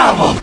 Double!